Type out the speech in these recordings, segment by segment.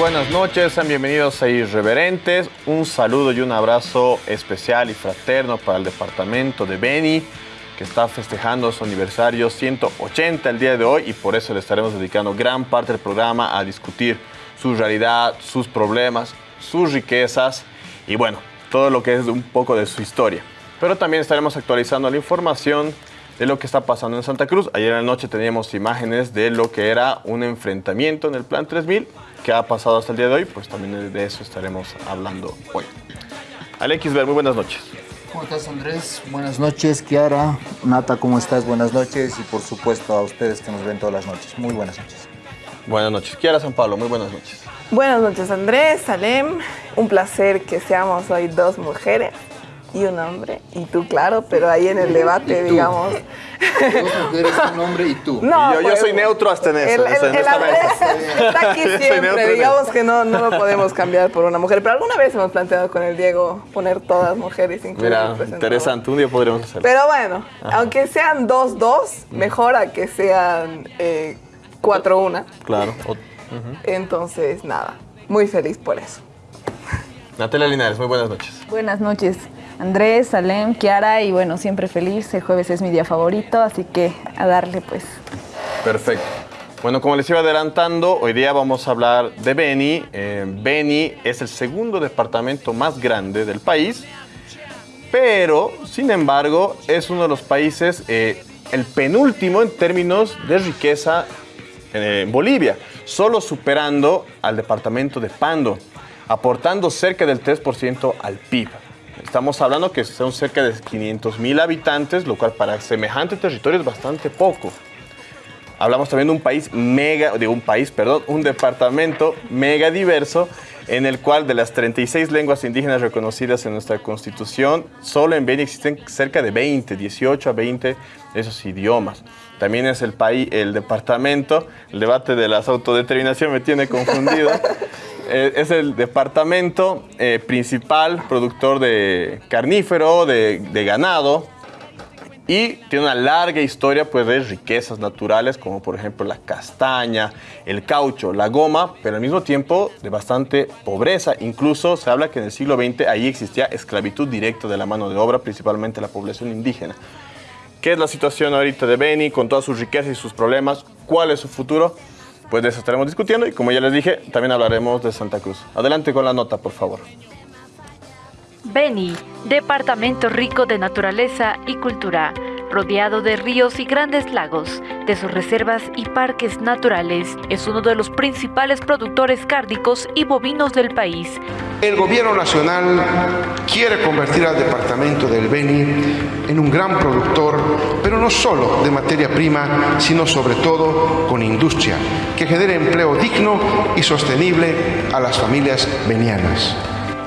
Buenas noches, sean bienvenidos a Irreverentes. Un saludo y un abrazo especial y fraterno para el departamento de Beni, que está festejando su aniversario 180 el día de hoy y por eso le estaremos dedicando gran parte del programa a discutir su realidad, sus problemas, sus riquezas y bueno, todo lo que es un poco de su historia. Pero también estaremos actualizando la información de lo que está pasando en Santa Cruz. Ayer en la noche teníamos imágenes de lo que era un enfrentamiento en el Plan 3000 que ha pasado hasta el día de hoy, pues también de eso estaremos hablando hoy. Alex Ver, muy buenas noches. ¿Cómo estás Andrés? Buenas noches, Kiara. Nata, ¿cómo estás? Buenas noches y por supuesto a ustedes que nos ven todas las noches. Muy buenas noches. Buenas noches. Kiara San Pablo, muy buenas noches. Buenas noches Andrés, Salem. Un placer que seamos hoy dos mujeres y un hombre, y tú, claro, pero ahí en el debate, digamos. Dos mujeres, un hombre y tú. No, Y yo, yo pues, soy neutro hasta en eso. El, el- está aquí siempre, digamos que no, no lo podemos cambiar por una mujer, pero alguna vez hemos planteado con el Diego poner todas mujeres, incluso Mira, interesante, un día podríamos hacerlo. Pero bueno, aunque sean dos, dos, mejor a que sean eh, cuatro, una. Claro. O- Entonces, nada, muy feliz por eso. Natalia Linares, muy buenas noches. Buenas noches, Andrés, Salem, Kiara y bueno, siempre feliz. El jueves es mi día favorito, así que a darle pues. Perfecto. Bueno, como les iba adelantando, hoy día vamos a hablar de Beni. Eh, Beni es el segundo departamento más grande del país, pero, sin embargo, es uno de los países, eh, el penúltimo en términos de riqueza eh, en Bolivia, solo superando al departamento de Pando, aportando cerca del 3% al PIB. Estamos hablando que son cerca de 500 mil habitantes, lo cual para semejante territorio es bastante poco. Hablamos también de un país mega, de un país, perdón, un departamento mega diverso en el cual de las 36 lenguas indígenas reconocidas en nuestra constitución, solo en Beni existen cerca de 20, 18 a 20 de esos idiomas. También es el país, el departamento, el debate de las autodeterminación me tiene confundido. Eh, es el departamento eh, principal productor de carnífero, de, de ganado, y tiene una larga historia pues, de riquezas naturales, como por ejemplo la castaña, el caucho, la goma, pero al mismo tiempo de bastante pobreza. Incluso se habla que en el siglo XX ahí existía esclavitud directa de la mano de obra, principalmente la población indígena. ¿Qué es la situación ahorita de Beni con todas sus riquezas y sus problemas? ¿Cuál es su futuro? Pues de eso estaremos discutiendo y como ya les dije, también hablaremos de Santa Cruz. Adelante con la nota, por favor. Beni, departamento rico de naturaleza y cultura, rodeado de ríos y grandes lagos, de sus reservas y parques naturales, es uno de los principales productores cárdicos y bovinos del país. El gobierno nacional quiere convertir al departamento del Beni en un gran productor, pero no solo de materia prima, sino sobre todo con industria, que genere empleo digno y sostenible a las familias benianas.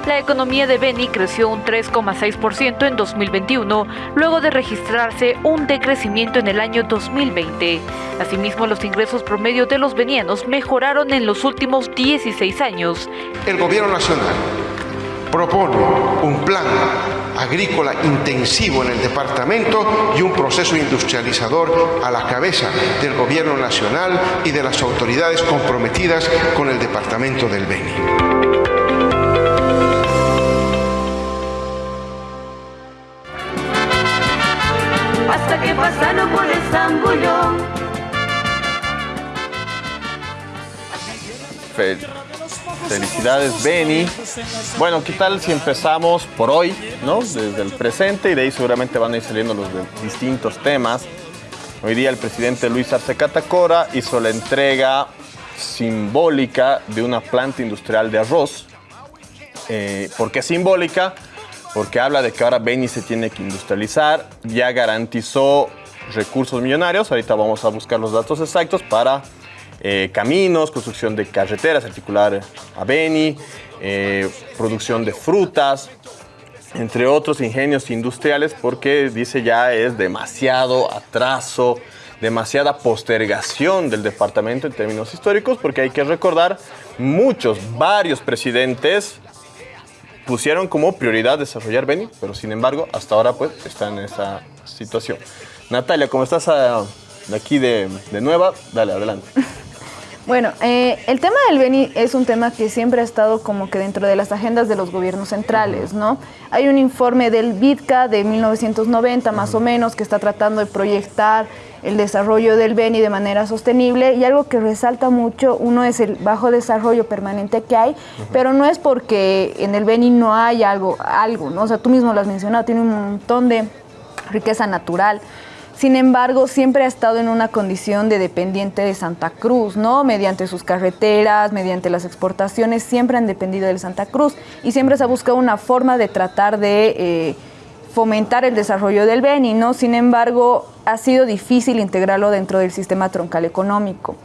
La economía de Beni creció un 3,6% en 2021, luego de registrarse un decrecimiento en el año 2020. Asimismo, los ingresos promedio de los benianos mejoraron en los últimos 16 años. El gobierno nacional propone un plan agrícola intensivo en el departamento y un proceso industrializador a la cabeza del gobierno nacional y de las autoridades comprometidas con el departamento del Beni. Pasaron por el zambullón. Fel- Felicidades, Beni. Bueno, ¿qué tal si empezamos por hoy, ¿no? Desde el presente y de ahí seguramente van a ir saliendo los distintos temas. Hoy día el presidente Luis Arce Catacora hizo la entrega simbólica de una planta industrial de arroz. Eh, ¿Por qué simbólica? Porque habla de que ahora Beni se tiene que industrializar, ya garantizó recursos millonarios, ahorita vamos a buscar los datos exactos para eh, caminos, construcción de carreteras, articular a Beni, eh, producción de frutas, entre otros ingenios industriales, porque dice ya es demasiado atraso, demasiada postergación del departamento en términos históricos, porque hay que recordar, muchos, varios presidentes pusieron como prioridad desarrollar Beni, pero sin embargo, hasta ahora pues está en esa situación. Natalia, como estás ah, de aquí de, de nueva, dale, adelante. Bueno, eh, el tema del Beni es un tema que siempre ha estado como que dentro de las agendas de los gobiernos centrales, ¿no? Hay un informe del BITCA de 1990 más o menos que está tratando de proyectar el desarrollo del Beni de manera sostenible y algo que resalta mucho, uno es el bajo desarrollo permanente que hay, pero no es porque en el Beni no hay algo, algo, ¿no? O sea, tú mismo lo has mencionado, tiene un montón de riqueza natural. Sin embargo, siempre ha estado en una condición de dependiente de Santa Cruz, ¿no? Mediante sus carreteras, mediante las exportaciones, siempre han dependido de Santa Cruz y siempre se ha buscado una forma de tratar de eh, fomentar el desarrollo del Beni, ¿no? Sin embargo, ha sido difícil integrarlo dentro del sistema troncal económico.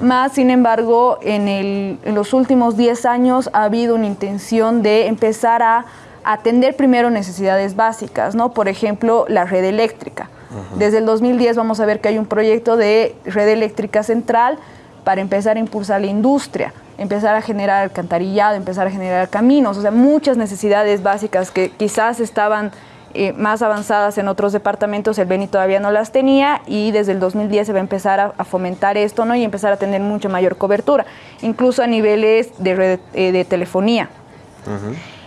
Más, sin embargo, en, en los últimos 10 años ha habido una intención de empezar a atender primero necesidades básicas, ¿no? Por ejemplo, la red eléctrica. Desde el 2010 vamos a ver que hay un proyecto de red eléctrica central para empezar a impulsar la industria, empezar a generar alcantarillado, empezar a generar caminos, o sea, muchas necesidades básicas que quizás estaban eh, más avanzadas en otros departamentos, el Beni todavía no las tenía y desde el 2010 se va a empezar a, fomentar esto ¿no? y empezar a tener mucha mayor cobertura, incluso a niveles de, red, eh, de telefonía.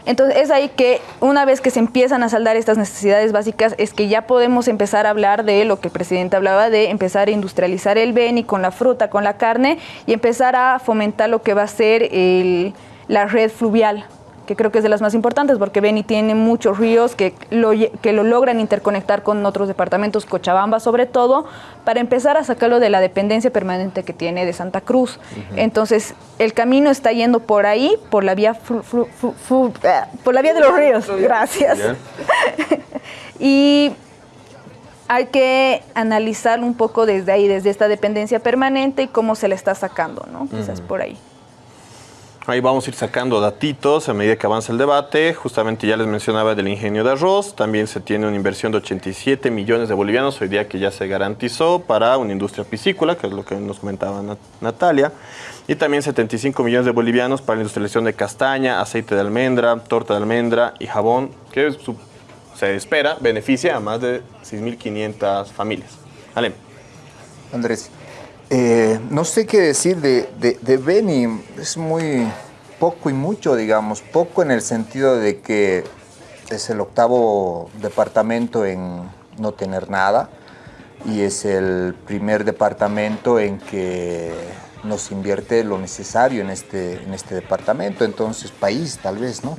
Entonces es ahí que una vez que se empiezan a saldar estas necesidades básicas es que ya podemos empezar a hablar de lo que el presidente hablaba de empezar a industrializar el beni con la fruta, con la carne y empezar a fomentar lo que va a ser la red fluvial que creo que es de las más importantes porque Beni tiene muchos ríos que lo, que lo logran interconectar con otros departamentos, Cochabamba sobre todo, para empezar a sacarlo de la dependencia permanente que tiene de Santa Cruz. Entonces, el camino está yendo por ahí, por la vía, eh, por la vía de los ríos. Gracias. y hay que analizar un poco desde ahí, desde esta dependencia permanente y cómo se le está sacando, ¿no? Quizás por ahí. Ahí vamos a ir sacando datitos a medida que avanza el debate. Justamente ya les mencionaba del ingenio de arroz. También se tiene una inversión de 87 millones de bolivianos hoy día que ya se garantizó para una industria piscícola, que es lo que nos comentaba Natalia. Y también 75 millones de bolivianos para la industrialización de castaña, aceite de almendra, torta de almendra y jabón, que se espera beneficia a más de 6.500 familias. Ale. Andrés, eh, no sé qué decir de, de, Beni, es muy poco y mucho, digamos, poco en el sentido de que es el octavo departamento en no tener nada y es el primer departamento en que nos invierte lo necesario en este, en este departamento, entonces país tal vez, ¿no?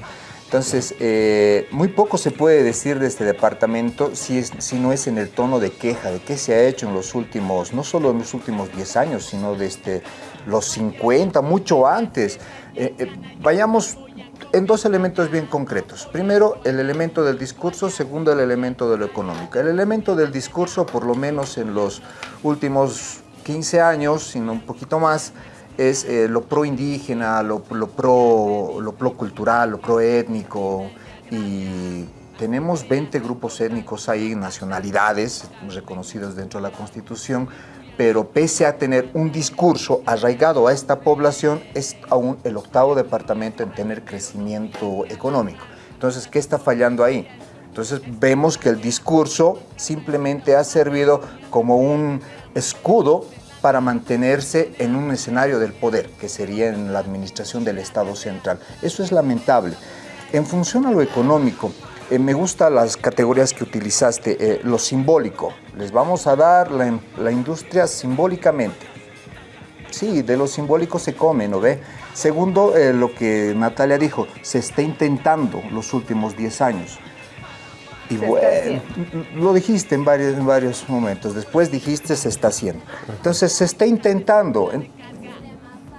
Entonces, eh, muy poco se puede decir de este departamento si, es, si no es en el tono de queja, de qué se ha hecho en los últimos, no solo en los últimos 10 años, sino desde los 50, mucho antes. Eh, eh, vayamos en dos elementos bien concretos. Primero, el elemento del discurso, segundo, el elemento de lo económico. El elemento del discurso, por lo menos en los últimos 15 años, sino un poquito más, es eh, lo pro indígena, lo, pro, lo pro cultural, lo pro étnico y tenemos 20 grupos étnicos ahí, nacionalidades reconocidos dentro de la Constitución, pero pese a tener un discurso arraigado a esta población, es aún el octavo departamento en tener crecimiento económico. Entonces, ¿qué está fallando ahí? Entonces vemos que el discurso simplemente ha servido como un escudo para mantenerse en un escenario del poder, que sería en la administración del Estado central. Eso es lamentable. En función a lo económico, eh, me gustan las categorías que utilizaste, eh, lo simbólico. Les vamos a dar la, industria simbólicamente. Sí, de lo simbólico se come, ¿no ve? Segundo, eh, lo que Natalia dijo, se está intentando los últimos 10 años. Y bueno, lo dijiste en varios, en varios momentos, después dijiste se está haciendo. Entonces se está intentando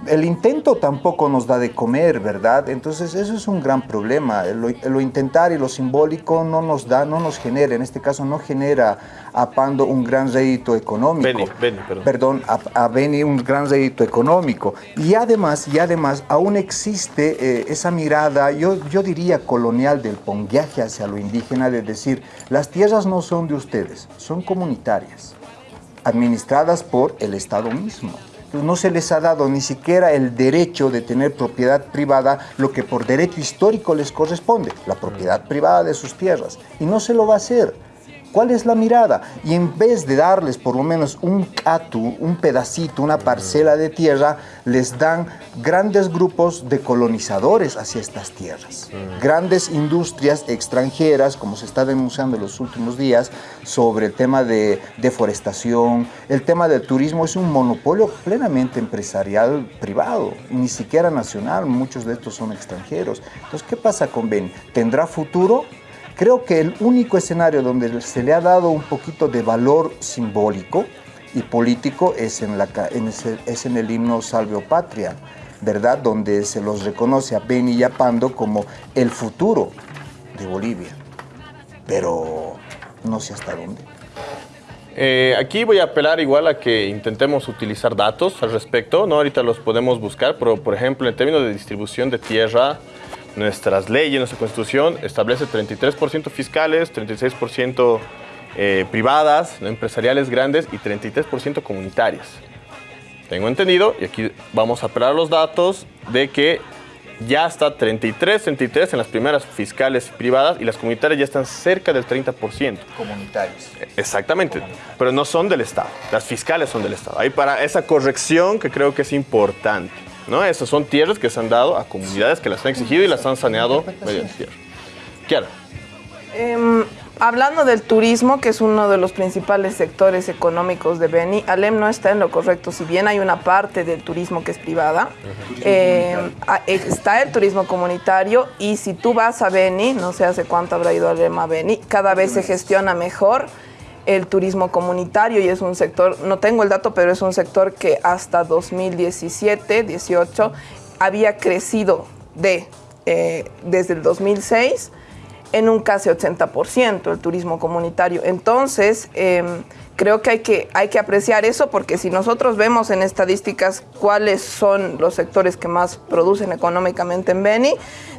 el intento tampoco nos da de comer, ¿verdad? Entonces eso es un gran problema. Lo, intentar y lo simbólico no nos da, no nos genera, en este caso no genera a Pando un gran rédito económico. Beni, perdón. Perdón, a, Beni un gran rédito económico. Y además, y además aún existe eh, esa mirada, yo, yo diría colonial del ponguaje hacia lo indígena, de decir, las tierras no son de ustedes, son comunitarias, administradas por el Estado mismo no se les ha dado ni siquiera el derecho de tener propiedad privada, lo que por derecho histórico les corresponde, la propiedad privada de sus tierras. Y no se lo va a hacer. ¿Cuál es la mirada? Y en vez de darles por lo menos un catu, un pedacito, una parcela de tierra, les dan grandes grupos de colonizadores hacia estas tierras. Grandes industrias extranjeras, como se está denunciando en los últimos días, sobre el tema de deforestación, el tema del turismo es un monopolio plenamente empresarial privado, ni siquiera nacional, muchos de estos son extranjeros. Entonces, ¿qué pasa con Beni? ¿Tendrá futuro? Creo que el único escenario donde se le ha dado un poquito de valor simbólico y político es en, el himno Salvio Patria, ¿verdad? Donde se los reconoce a Beni y a Pando como el futuro de Bolivia. Pero no sé hasta dónde. Eh, aquí voy a apelar igual a que intentemos utilizar datos al respecto, ¿no? Ahorita los podemos buscar, pero por ejemplo, en términos de distribución de tierra, nuestras leyes, nuestra constitución establece 33% fiscales, 36% eh, privadas, ¿no? empresariales grandes y 33% comunitarias. Tengo entendido, y aquí vamos a apelar los datos, de que ya está 33, 33 en las primeras fiscales privadas y las comunitarias ya están cerca del 30%. Comunitarios. Exactamente, pero no son del Estado, las fiscales son del Estado. Hay para esa corrección que creo que es importante. ¿No? Esas son tierras que se han dado a comunidades que las han exigido y las han saneado mediante tierra. Kiara. Em, hablando del turismo, que es uno de los principales sectores económicos de Beni, Alem no está en lo correcto. Si bien hay una parte del turismo que es privada, em, a- está el turismo comunitario y si tú vas a Beni, no sé hace cuánto habrá ido Alem a Beni, cada vez se gestiona mejor el turismo comunitario y es un sector, no tengo el dato, pero es un sector que hasta 2017, 18 había crecido de, eh, desde el 2006 en un casi 80% el turismo comunitario. Entonces, em, creo que hay, que hay que apreciar eso porque si nosotros vemos en estadísticas cuáles son los sectores que más producen económicamente en Beni,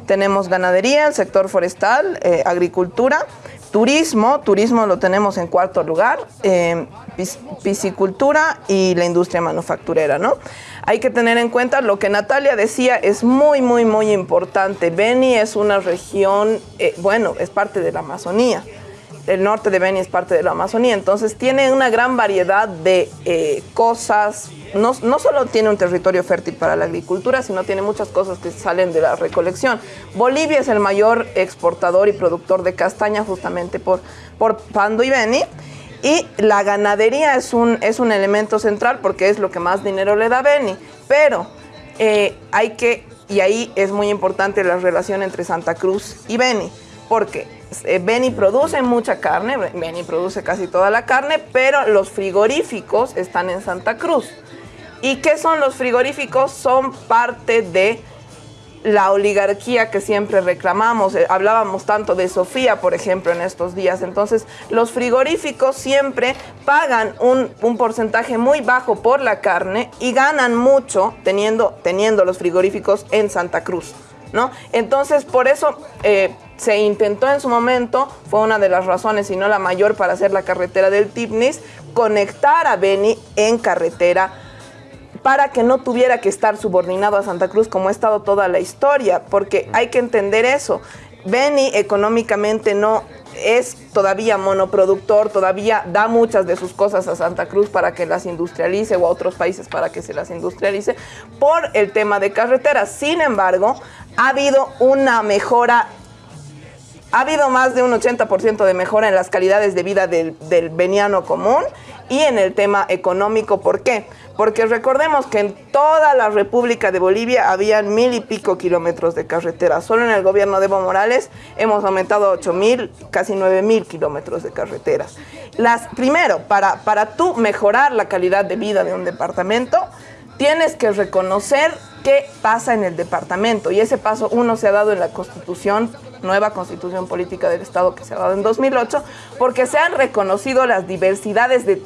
tenemos ganadería, el sector forestal, eh, agricultura, turismo, turismo lo tenemos en cuarto lugar, eh, pis- piscicultura y la industria manufacturera, ¿no? Hay que tener en cuenta lo que Natalia decía, es muy, muy, muy importante. Beni es una región, eh, bueno, es parte de la Amazonía. El norte de Beni es parte de la Amazonía, entonces tiene una gran variedad de eh, cosas. No, no solo tiene un territorio fértil para la agricultura, sino tiene muchas cosas que salen de la recolección. Bolivia es el mayor exportador y productor de castaña justamente por, por Pando y Beni. Y la ganadería es un, es un elemento central porque es lo que más dinero le da Beni. Pero eh, hay que, y ahí es muy importante la relación entre Santa Cruz y Beni, porque eh, Beni produce mucha carne, Beni produce casi toda la carne, pero los frigoríficos están en Santa Cruz. ¿Y qué son los frigoríficos? Son parte de la oligarquía que siempre reclamamos. Eh, Hablábamos tanto de Sofía, por ejemplo, en estos días. Entonces, los frigoríficos siempre pagan un, porcentaje muy bajo por la carne y ganan mucho teniendo, teniendo los frigoríficos en Santa Cruz. ¿no? Entonces, por eso eh, se intentó en su momento, fue una de las razones, y no la mayor, para hacer la carretera del Tipnis, conectar a Beni en carretera para que no tuviera que estar subordinado a Santa Cruz como ha estado toda la historia, porque hay que entender eso. Beni económicamente no es todavía monoproductor, todavía da muchas de sus cosas a Santa Cruz para que las industrialice o a otros países para que se las industrialice por el tema de carreteras. Sin embargo, ha habido una mejora ha habido más de un 80% de mejora en las calidades de vida del, veniano común y en el tema económico. ¿Por qué? Porque recordemos que en toda la República de Bolivia habían mil y pico kilómetros de carretera. Solo en el gobierno de Evo Morales hemos aumentado a 8 mil, casi 9 mil kilómetros de carreteras. Las, primero, para, para tú mejorar la calidad de vida de un departamento, tienes que reconocer qué pasa en el departamento. Y ese paso uno se ha dado en la constitución, nueva constitución política del Estado que se ha dado en 2008, porque se han reconocido las diversidades de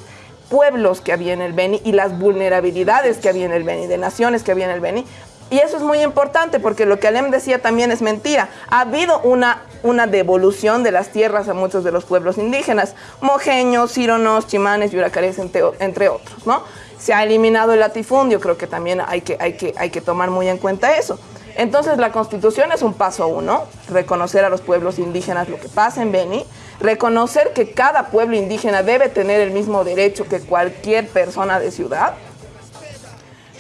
pueblos que había en el Beni y las vulnerabilidades que había en el Beni, de naciones que había en el Beni. Y eso es muy importante porque lo que Alem decía también es mentira. Ha habido una, una devolución de las tierras a muchos de los pueblos indígenas, mojeños, cironos, chimanes, yuracares, entre, entre otros, ¿no? Se ha eliminado el latifundio, creo que también hay que, hay, que, hay que tomar muy en cuenta eso. Entonces la constitución es un paso uno, reconocer a los pueblos indígenas lo que pasa en Beni. reconocer que cada pueblo indígena debe tener el mismo derecho que cualquier persona de ciudad.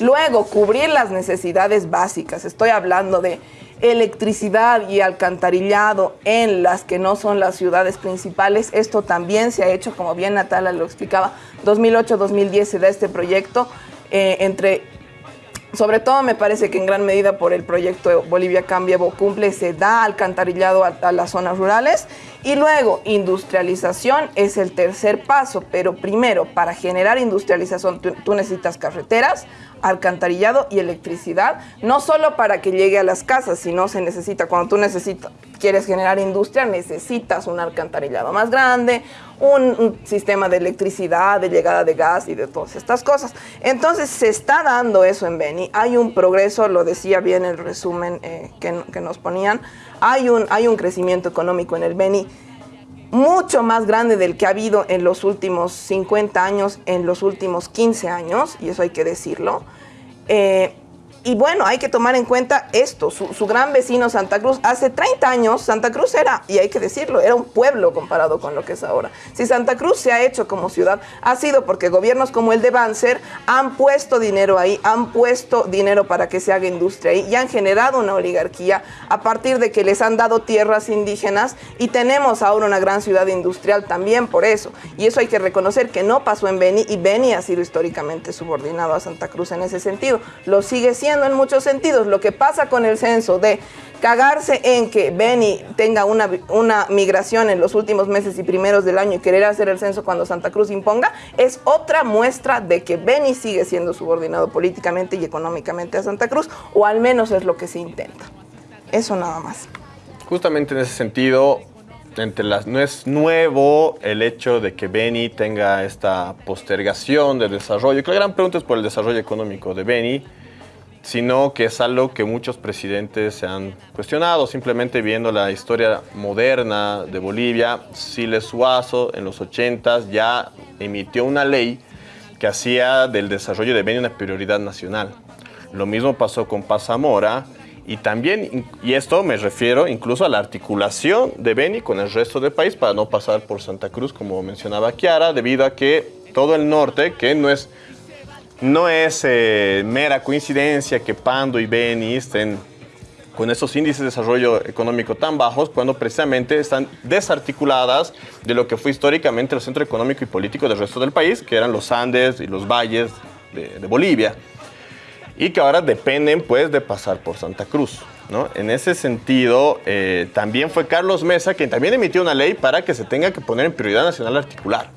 Luego, cubrir las necesidades básicas. Estoy hablando de electricidad y alcantarillado en las que no son las ciudades principales. Esto también se ha hecho, como bien Natalia lo explicaba, 2008-2010 se da este proyecto eh, entre sobre todo me parece que en gran medida por el proyecto Bolivia Cambia Cumple se da alcantarillado a, las zonas rurales y luego industrialización es el tercer paso, pero primero para generar industrialización tú necesitas carreteras, alcantarillado y electricidad, no solo para que llegue a las casas, sino se necesita, cuando tú necesitas, quieres generar industria, necesitas un alcantarillado más grande, un, sistema de electricidad, de llegada de gas y de todas estas cosas. Entonces se está dando eso en Beni, hay un progreso, lo decía bien el resumen eh, que, que, nos ponían, hay un, hay un crecimiento económico en el Beni mucho más grande del que ha habido en los últimos 50 años, en los últimos 15 años, y eso hay que decirlo. Eh, y bueno, hay que tomar en cuenta esto, su, gran vecino Santa Cruz. Hace 30 años Santa Cruz era, y hay que decirlo, era un pueblo comparado con lo que es ahora. Si Santa Cruz se ha hecho como ciudad, ha sido porque gobiernos como el de Banzer han puesto dinero ahí, han puesto dinero para que se haga industria ahí y han generado una oligarquía a partir de que les han dado tierras indígenas y tenemos ahora una gran ciudad industrial también por eso. Y eso hay que reconocer que no pasó en Beni y Beni ha sido históricamente subordinado a Santa Cruz en ese sentido. Lo sigue siendo en muchos sentidos. Lo que pasa con el censo de cagarse en que Beni tenga una, una migración en los últimos meses y primeros del año y querer hacer el censo cuando Santa Cruz imponga, es otra muestra de que Beni sigue siendo subordinado políticamente y económicamente a Santa Cruz, o al menos es lo que se intenta. Eso nada más. Justamente en ese sentido, entre las, no es nuevo el hecho de que Beni tenga esta postergación de desarrollo. la gran pregunta es por el desarrollo económico de Beni sino que es algo que muchos presidentes se han cuestionado, simplemente viendo la historia moderna de Bolivia. Siles Suazo en los 80 ya emitió una ley que hacía del desarrollo de Beni una prioridad nacional. Lo mismo pasó con Paz Zamora y también, y esto me refiero incluso a la articulación de Beni con el resto del país para no pasar por Santa Cruz, como mencionaba Kiara, debido a que todo el norte, que no es no es eh, mera coincidencia que Pando y Beni estén con esos índices de desarrollo económico tan bajos cuando precisamente están desarticuladas de lo que fue históricamente el centro económico y político del resto del país, que eran los Andes y los valles de, Bolivia, y que ahora dependen pues de pasar por Santa Cruz. ¿no? En ese sentido, eh, también fue Carlos Mesa quien también emitió una ley para que se tenga que poner en prioridad nacional articular.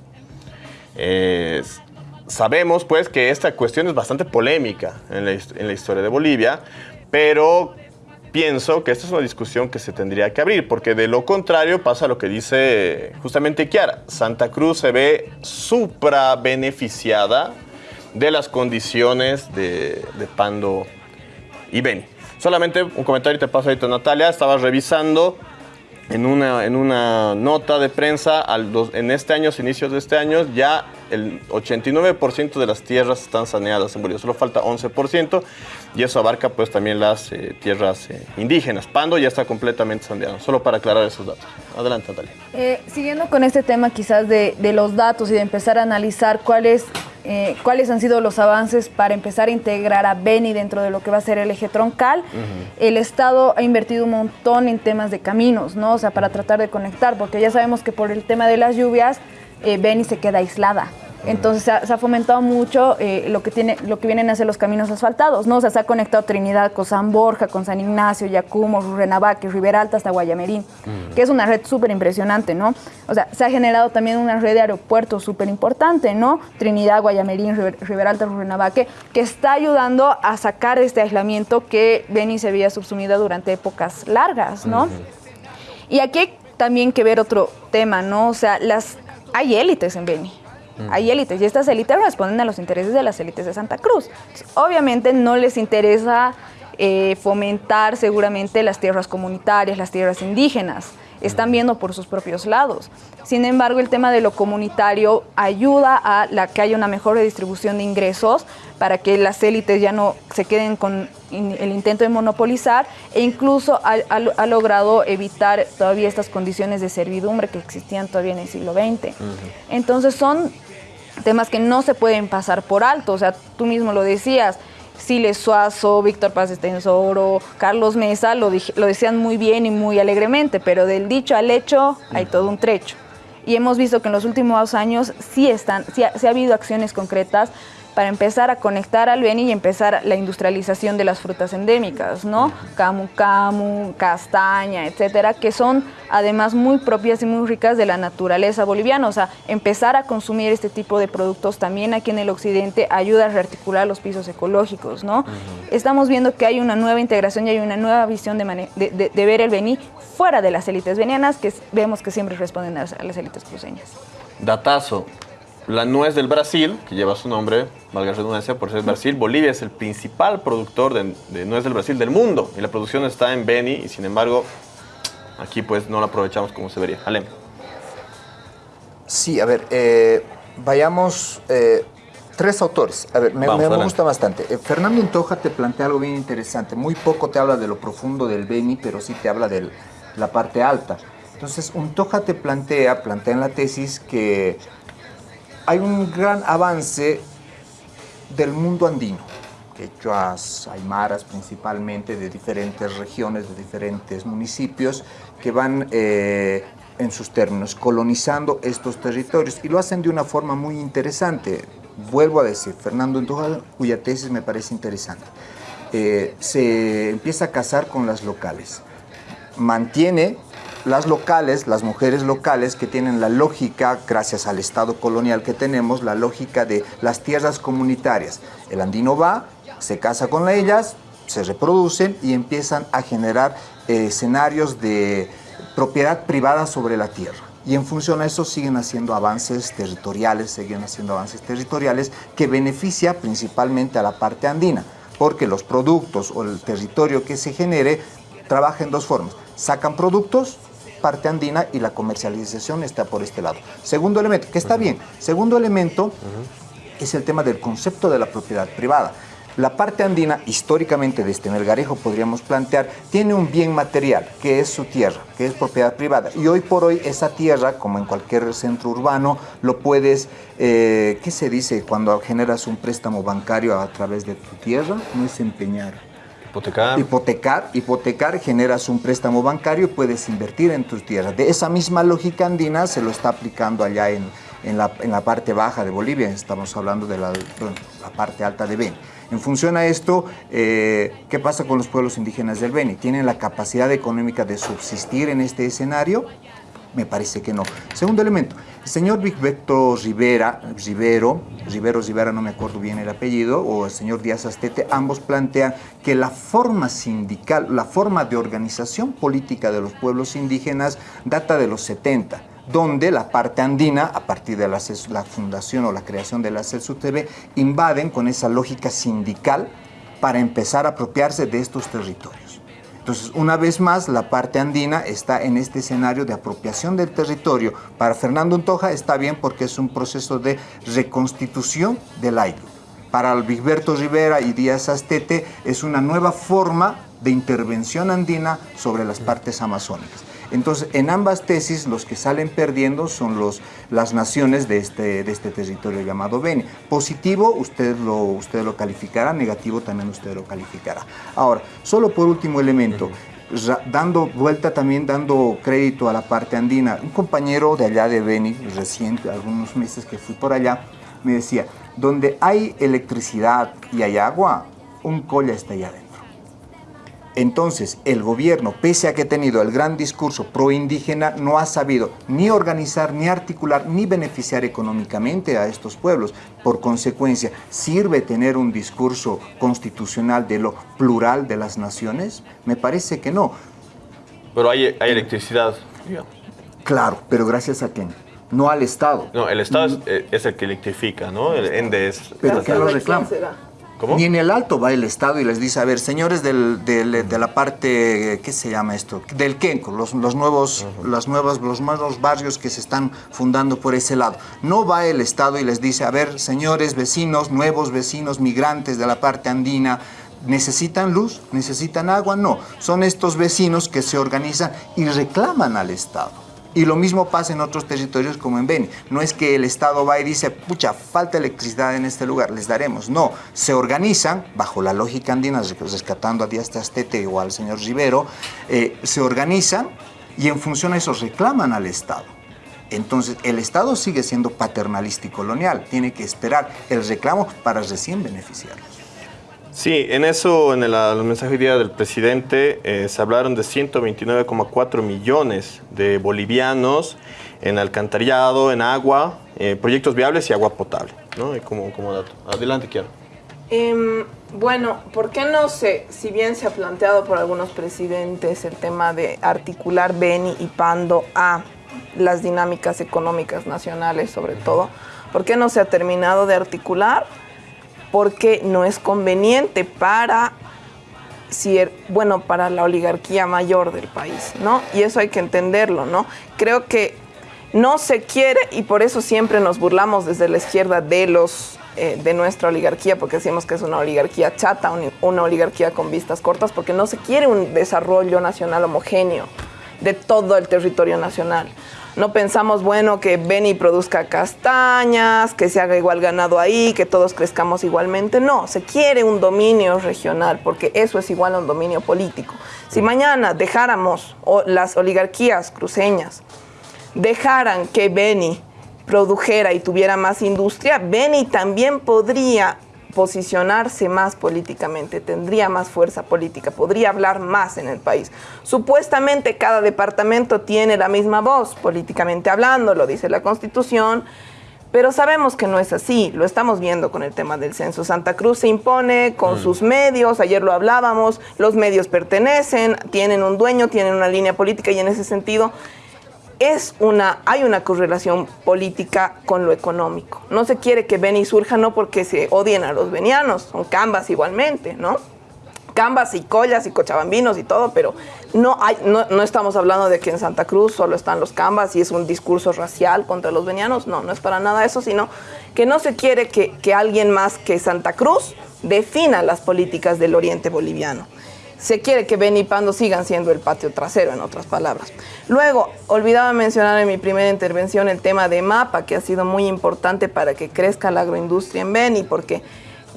Sabemos pues que esta cuestión es bastante polémica en la, historia de Bolivia, pero pienso que esta es una discusión que se tendría que abrir, porque de lo contrario pasa lo que dice justamente Kiara. Santa Cruz se ve supra beneficiada de las condiciones de, Pando y Beni. Solamente un comentario te paso ahorita, Natalia. Estaba revisando en una, en una nota de prensa al en este año, inicios de este año, ya el 89% de las tierras están saneadas en Bolivia, solo falta 11% y eso abarca pues también las eh, tierras eh, indígenas. Pando ya está completamente saneado, solo para aclarar esos datos. Adelante, Natalia. Eh, siguiendo con este tema quizás de, de, los datos y de empezar a analizar cuáles cuáles han sido los avances para empezar a integrar a Beni dentro de lo que va a ser el eje troncal. El Estado ha invertido un montón en temas de caminos, ¿no? O sea, para tratar de conectar, porque ya sabemos que por el tema de las lluvias, Beni se queda aislada. Entonces se ha, fomentado mucho eh, lo, que tiene, lo que vienen a ser los caminos asfaltados, ¿no? O sea, se ha conectado Trinidad con San Borja, con San Ignacio, Yacumo, Rurrenabaque, Rivera Alta hasta Guayamerín, que es una red súper impresionante, ¿no? O sea, se ha generado también una red de aeropuertos súper importante, ¿no? Trinidad, Guayamerín, Rivera Alta, Rurrenabaque, que está ayudando a sacar este aislamiento que Beni se había subsumido durante épocas largas, ¿no? Y aquí hay también que ver otro tema, ¿no? O sea, las, hay élites en Beni. Hay élites y estas élites responden a los intereses de las élites de Santa Cruz. obviamente no les interesa eh, fomentar seguramente las tierras comunitarias, las tierras indígenas. están viendo por sus propios lados. Sin embargo, el tema de lo comunitario ayuda a la que haya una mejor distribución de ingresos para que las élites ya no se queden con el intento de monopolizar e incluso ha, logrado evitar todavía estas condiciones de servidumbre que existían todavía en el siglo XX. Entonces son temas que no se pueden pasar por alto, o sea, tú mismo lo decías, Siles Suazo, Víctor Paz Estensoro, Carlos Mesa lo, lo decían muy bien y muy alegremente, pero del dicho al hecho hay todo un trecho. Y hemos visto que en los últimos años sí, están, sí ha habido acciones concretas para empezar a conectar al Beni y empezar la industrialización de las frutas endémicas, ¿no? Camu camu, castaña, etcétera, que son además muy propias y muy ricas de la naturaleza boliviana. O sea, empezar a consumir este tipo de productos también aquí en el occidente ayuda a rearticular los pisos ecológicos, ¿no? Estamos viendo que hay una nueva integración y hay una nueva visión de, de, ver el Beni fuera de las élites venianas que vemos que siempre responden a las élites cruceñas. Datazo, la nuez del Brasil, que lleva su nombre, valga la redundancia, por ser Brasil, Bolivia es el principal productor de, nuez del Brasil del mundo y la producción está en Beni y sin embargo aquí pues no la aprovechamos como se debería. Alem. Sí, a ver, eh, vayamos... Eh, tres autores. A ver, me, gusta bastante. Eh, Fernando Untoja te plantea algo bien interesante. Muy poco te habla de lo profundo del Beni, pero sí te habla de la parte alta. Entonces, Untoja te plantea, plantea en la tesis que hay un gran avance del mundo andino, quechuas, aymaras principalmente, de diferentes regiones, de diferentes municipios, que van eh, en sus términos colonizando estos territorios y lo hacen de una forma muy interesante. Vuelvo a decir, Fernando Antoja, cuya tesis me parece interesante. Eh, se empieza a casar con las locales, mantiene las locales, las mujeres locales que tienen la lógica, gracias al Estado colonial que tenemos, la lógica de las tierras comunitarias. El andino va, se casa con ellas, se reproducen y empiezan a generar eh, escenarios de propiedad privada sobre la tierra. Y en función a eso siguen haciendo avances territoriales, siguen haciendo avances territoriales que beneficia principalmente a la parte andina, porque los productos o el territorio que se genere trabaja en dos formas. Sacan productos parte andina y la comercialización está por este lado. Segundo elemento, que está bien. Segundo elemento es el tema del concepto de la propiedad privada. La parte andina, históricamente desde Melgarejo podríamos plantear, tiene un bien material, que es su tierra, que es propiedad privada. Y hoy por hoy esa tierra, como en cualquier centro urbano, lo puedes, eh, ¿qué se dice cuando generas un préstamo bancario a través de tu tierra? No es empeñar Hipotecar. Hipotecar, generas un préstamo bancario y puedes invertir en tus tierras. De esa misma lógica andina se lo está aplicando allá en, en, la, en la, parte baja de Bolivia, estamos hablando de la, la parte alta de Beni. En función a esto, eh, ¿qué pasa con los pueblos indígenas del Beni? ¿Tienen la capacidad económica de subsistir en este escenario? Me parece que no. Segundo elemento, el señor Victor Rivera, Rivero, Rivero Rivera, no me acuerdo bien el apellido, o el señor Díaz Astete, ambos plantean que la forma sindical, la forma de organización política de los pueblos indígenas data de los 70 donde la parte andina, a partir de la, la fundación o la creación de la CESUTV, invaden con esa lógica sindical para empezar a apropiarse de estos territorios. Entonces, una vez más, la parte andina está en este escenario de apropiación del territorio. Para Fernando Untoja está bien porque es un proceso de reconstitución del aire. Para Alberto Rivera y Díaz Astete es una nueva forma de intervención andina sobre las partes amazónicas. Entonces, en ambas tesis, los que salen perdiendo son los, las naciones de este, de este territorio llamado Beni. Positivo, usted lo, usted lo calificará, negativo también usted lo calificará. Ahora, solo por último elemento, dando vuelta también, dando crédito a la parte andina, un compañero de allá de Beni, reciente, algunos meses que fui por allá, me decía, donde hay electricidad y hay agua, un colla está allá adentro. Entonces, el gobierno, pese a que ha tenido el gran discurso pro-indígena, no ha sabido ni organizar, ni articular, ni beneficiar económicamente a estos pueblos. Por consecuencia, ¿sirve tener un discurso constitucional de lo plural de las naciones? Me parece que no. Pero hay, electricidad, Claro, pero gracias a quién? No al Estado. No, el Estado es, mm. eh, el que electrifica, ¿no? El ENDE es... ¿Pero qué lo reclama? ¿Cómo? Ni en el alto va el Estado y les dice, a ver, señores del- del- de la parte, ¿qué se llama esto? Del Kenco, los, los nuevos, las nuevas, los nuevos barrios que se están fundando por ese lado. No va el Estado y les dice, a ver, señores vecinos, nuevos vecinos, migrantes de la parte andina, ¿necesitan luz? ¿Necesitan agua? No, son estos vecinos que se organizan y reclaman al Estado. Y lo mismo pasa en otros territorios como en Beni. No es que el Estado va y dice, pucha, falta electricidad en este lugar, les daremos. No, se organizan, bajo la lógica andina, rescatando a Díaz Tastete o al señor Rivero, eh, se organizan y en función a eso reclaman al Estado. Entonces, el Estado sigue siendo paternalista y colonial. Tiene que esperar el reclamo para recién beneficiarlos. Sí, en eso, en el, mensaje del presidente, eh, se hablaron de 129,4 millones de bolivianos en alcantarillado, en agua, eh, proyectos viables y agua potable, ¿no? Como, como dato. Adelante, quiero. Em, bueno, ¿por qué no sé, si bien se ha planteado por algunos presidentes el tema de articular Beni y Pando a las dinámicas económicas nacionales sobre todo, ¿por qué no se ha terminado de articular? Porque no es conveniente para, bueno, para la oligarquía mayor del país, ¿no? Y eso hay que entenderlo, ¿no? Creo que no se quiere y por eso siempre nos burlamos desde la izquierda de los eh, de nuestra oligarquía porque decimos que es una oligarquía chata, un- una oligarquía con vistas cortas porque no se quiere un desarrollo nacional homogéneo de todo el territorio nacional. No pensamos, bueno, que Beni produzca castañas, que se haga igual ganado ahí, que todos crezcamos igualmente. No, se quiere un dominio regional, porque eso es igual a un dominio político. Si mañana dejáramos o las oligarquías cruceñas dejaran que Beni produjera y tuviera más industria, Beni también podría posicionarse más políticamente, tendría más fuerza política, podría hablar más en el país. Supuestamente cada departamento tiene la misma voz políticamente hablando, lo dice la Constitución, pero sabemos que no es así, lo estamos viendo con el tema del censo. Santa Cruz se impone con sus medios, ayer lo hablábamos, los medios pertenecen, tienen un dueño, tienen una línea política y en ese sentido es una, hay una correlación política con lo económico. No se quiere que Beni surja no porque se odien a los venianos, son cambas igualmente, ¿no? Cambas y collas y cochabambinos y todo, pero no, hay, no, no estamos hablando de que en Santa Cruz solo están los cambas y es un discurso racial contra los venianos. No, no es para nada eso, sino que no se quiere que, que alguien más que Santa Cruz defina las políticas del oriente boliviano se quiere que Beni y Pando sigan siendo el patio trasero, en otras palabras. Luego, olvidaba mencionar en mi primera intervención el tema de MAPA, que ha sido muy importante para que crezca la agroindustria en Beni, porque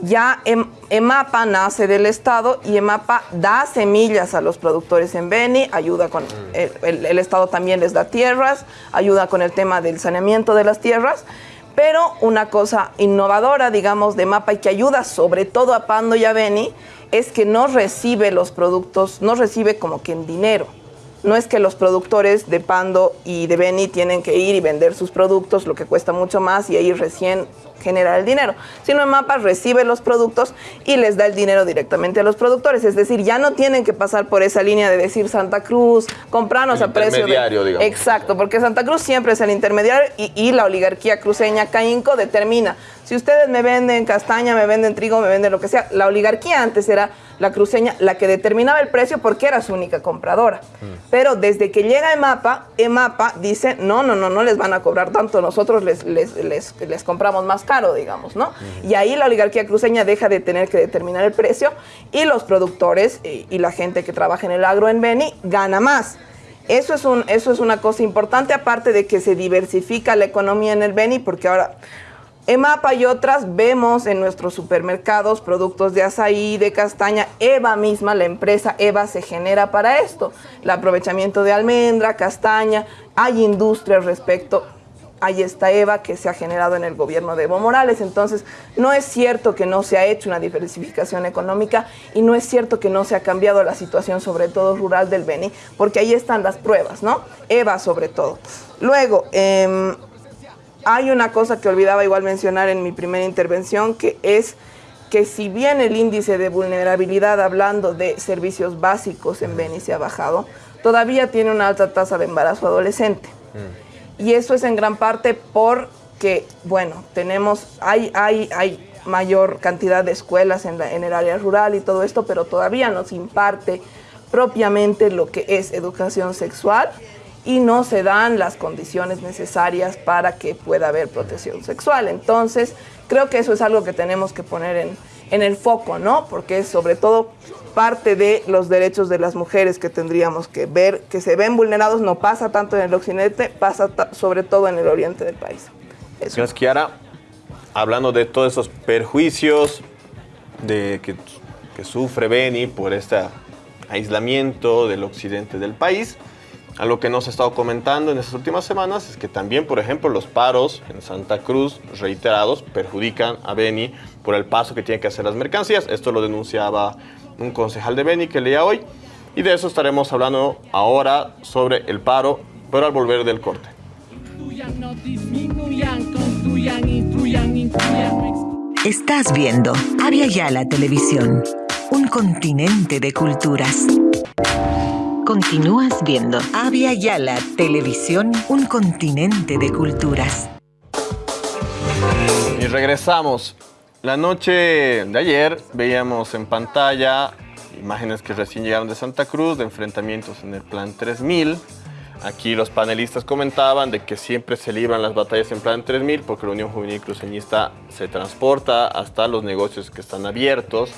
ya Em- EMAPA nace del Estado y EMAPA da semillas a los productores en Beni, ayuda con, el, el- el Estado también les da tierras, ayuda con el tema del saneamiento de las tierras, pero una cosa innovadora, digamos, de MAPA y que ayuda sobre todo a Pando y a Beni, es que no recibe los productos, no recibe como que en dinero. No es que los productores de Pando y de Beni tienen que ir y vender sus productos, lo que cuesta mucho más, y ahí recién generar el dinero. Sino en Mapa recibe los productos y les da el dinero directamente a los productores. Es decir, ya no tienen que pasar por esa línea de decir Santa Cruz, comprarnos a precio de... intermediario, digamos. Exacto, porque Santa Cruz siempre es el intermediario y, y la oligarquía cruceña Caínco determina. Si ustedes me venden castaña, me venden trigo, me venden lo que sea, la oligarquía antes era la cruceña la que determinaba el precio porque era su única compradora. Pero desde que llega EMAPA, EMAPA dice, no, no, no, no les van a cobrar tanto, nosotros les, les, les, compramos más caro, digamos, ¿no? Y ahí la oligarquía cruceña deja de tener que determinar el precio y los productores eh, y la gente que trabaja en el agro en Beni gana más. Eso es, un, eso es una cosa importante, aparte de que se diversifica la economía en el Beni, porque ahora EMAPA y otras vemos en nuestros supermercados productos de azaí, de castaña. EVA misma, la empresa EVA se genera para esto. El aprovechamiento de almendra, castaña, hay industria respecto. Ahí está EVA que se ha generado en el gobierno de Evo Morales. Entonces, no es cierto que no se ha hecho una diversificación económica y no es cierto que no se ha cambiado la situación, sobre todo rural del Beni, porque ahí están las pruebas, ¿no? EVA sobre todo. Luego, em, hay una cosa que olvidaba igual mencionar en mi primera intervención, que es que si bien el índice de vulnerabilidad hablando de servicios básicos en Beni se ha bajado, todavía tiene una alta tasa de embarazo adolescente. Y eso es en gran parte porque, bueno, tenemos, hay, hay, hay mayor cantidad de escuelas en, la- en el área rural y todo esto, pero todavía no se imparte propiamente lo que es educación sexual y no se dan las condiciones necesarias para que pueda haber protección sexual. Entonces, creo que eso es algo que tenemos que poner en, en el foco, ¿no? Porque es sobre todo parte de los derechos de las mujeres que tendríamos que ver, que se ven vulnerados, no pasa tanto en el occidente, pasa sobre todo en el oriente del país. Gracias, Kiara. Hablando de todos esos perjuicios de que, que sufre Beni por este aislamiento del occidente del país, algo que nos ha estado comentando en estas últimas semanas es que también, por ejemplo, los paros en Santa Cruz reiterados perjudican a Beni por el paso que tienen que hacer las mercancías. Esto lo denunciaba un concejal de Beni que leía hoy. Y de eso estaremos hablando ahora sobre el paro, pero al volver del corte. Estás viendo Avia Yala Televisión, un continente de culturas. Continúas viendo Avia Yala Televisión, un continente de culturas. Y regresamos. La noche de ayer veíamos en pantalla imágenes que recién llegaron de Santa Cruz, de enfrentamientos en el Plan 3000. Aquí los panelistas comentaban de que siempre se libran las batallas en Plan 3000 porque la Unión Juvenil Cruceñista se transporta hasta los negocios que están abiertos.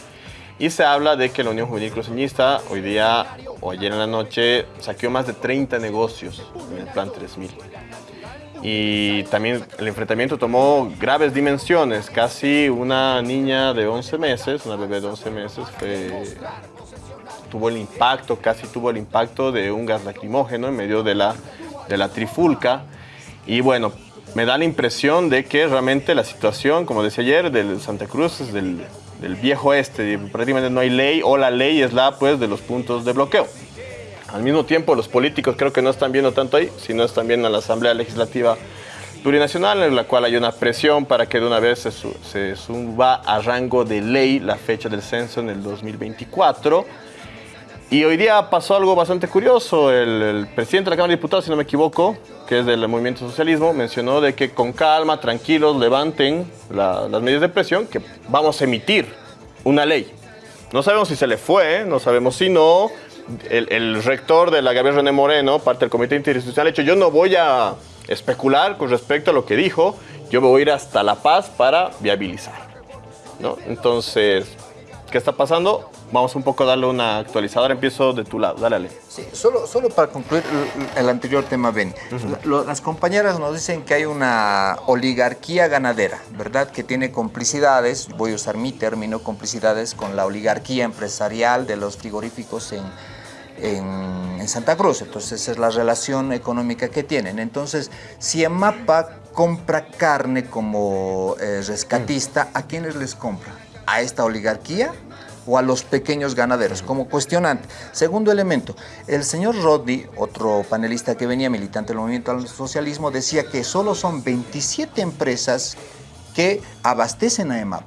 Y se habla de que la Unión Juvenil Cruceñista hoy día o ayer en la noche saqueó más de 30 negocios en el Plan 3000. Y también el enfrentamiento tomó graves dimensiones. Casi una niña de 11 meses, una bebé de 11 meses, tuvo el impacto, casi tuvo el impacto de un gas lacrimógeno en medio de la, de la trifulca. Y bueno, me da la impresión de que realmente la situación, como decía ayer, del Santa Cruz es del, del viejo este. Prácticamente no hay ley o la ley es la pues de los puntos de bloqueo. Al mismo tiempo, los políticos creo que no están viendo tanto ahí, sino están viendo a la Asamblea Legislativa Plurinacional, en la cual hay una presión para que de una vez se, se suba a rango de ley la fecha del censo en el 2024. Y hoy día pasó algo bastante curioso. El, presidente de la Cámara de Diputados, si no me equivoco, que es del movimiento socialismo, mencionó de que con calma, tranquilos, levanten la- las medidas de presión, que vamos a emitir una ley. No sabemos si se le fue, no sabemos si no. El, el rector de la Gabriel René Moreno, parte del comité interinstitucional, ha dicho, yo no voy a especular con respecto a lo que dijo, yo me voy a ir hasta La Paz para viabilizar. ¿no? Entonces, ¿qué está pasando? Vamos un poco a darle una actualizadora. Empiezo de tu lado, dale, Ale. Sí, solo, solo para concluir el, el anterior tema. La- lo- las compañeras nos dicen que hay una oligarquía ganadera, ¿verdad? Que tiene complicidades, voy a usar mi término, complicidades con la oligarquía empresarial de los frigoríficos en, en, en Santa Cruz. Entonces, esa es la relación económica que tienen. Entonces, si Emapa compra carne como eh, rescatista, ¿a quiénes les compra? ¿A esta oligarquía? O a los pequeños ganaderos, como cuestionante. Segundo elemento, el señor Rodney, otro panelista que venía militante del movimiento al socialismo, decía que solo son 27 empresas que abastecen a EMAP.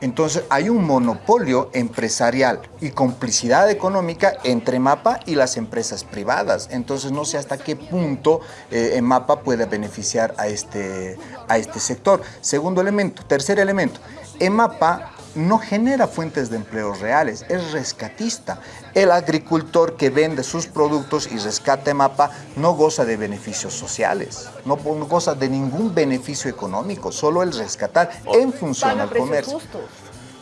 Entonces hay un monopolio empresarial y complicidad económica entre MAPA y las empresas privadas. Entonces no sé hasta qué punto eh, MAPA puede beneficiar a este, a este sector. Segundo elemento. Tercer elemento. EMAPA no genera fuentes de empleo reales, es rescatista. El agricultor que vende sus productos y rescata EMAPA no goza de beneficios sociales, no goza de ningún beneficio económico, solo el rescatar en función al comercio. justos.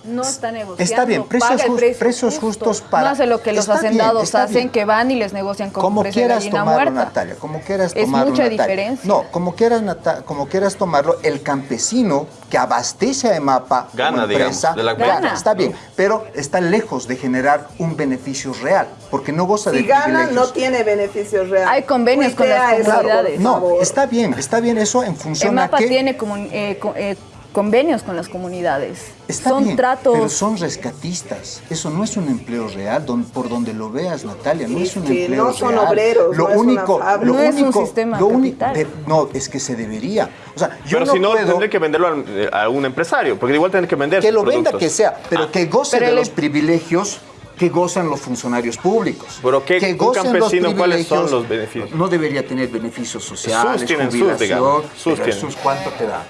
No está negociando. Está bien, precios paga el jus- precio precios justo. justos para- No hace lo que los Está bien, hacendados está hacen, bien. que van y les negocian con Como precio de quieras gallina tomarlo, muerta. Natalia, como quieras Es tomarlo, mucha Natalia. diferencia. No, como quieras, Nata- como quieras tomarlo, el campesino que abastece a EMAPA como Gana, digamos, empresa, de la gana, Gana. está bien, pero está lejos de generar un beneficio real, porque no goza de Si gana, privilegios. no tiene beneficios reales. Hay convenios con las comunidades. No, está bien, está bien eso en función a EMAPA que tiene comun- eh, eh, convenios con las comunidades. Está Son bien, tratos. pero son rescatistas. Eso no es un empleo real, don- por donde lo veas, Natalia, no es un que empleo no son real. obreros, lo no es una único, fábrica. lo No es un único, sistema lo único- capital. no, es que se debería. O sea, yo Pero no si no, puedo tendré que venderlo a, a un empresario, porque igual tienen que vender que sus lo venda que sea, pero Ah, que goce Pero de el- los privilegios que gozan los funcionarios públicos. Pero ¿qué- que un gocen los campesino, ¿cuáles son los beneficios? No debería tener beneficios sociales, Sus tienen sus, jubilación, digamos. Sus pero tienen. sus, ¿cuánto te da?